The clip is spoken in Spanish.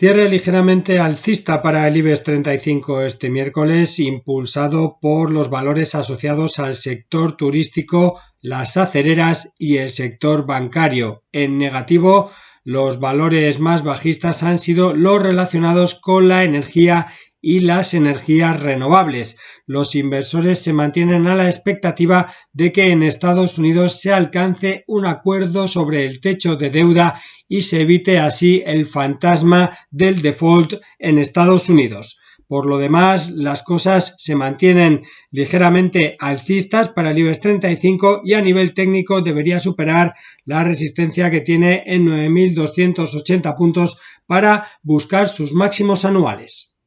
Cierre ligeramente alcista para el IBEX 35 este miércoles, impulsado por los valores asociados al sector turístico, las acereras y el sector bancario. En negativo, los valores más bajistas han sido los relacionados con la energía y las energías renovables. Los inversores se mantienen a la expectativa de que en Estados Unidos se alcance un acuerdo sobre el techo de deuda y se evite así el fantasma del default en Estados Unidos. Por lo demás, las cosas se mantienen ligeramente alcistas para el IBEX 35 y a nivel técnico debería superar la resistencia que tiene en 9.280 puntos para buscar sus máximos anuales.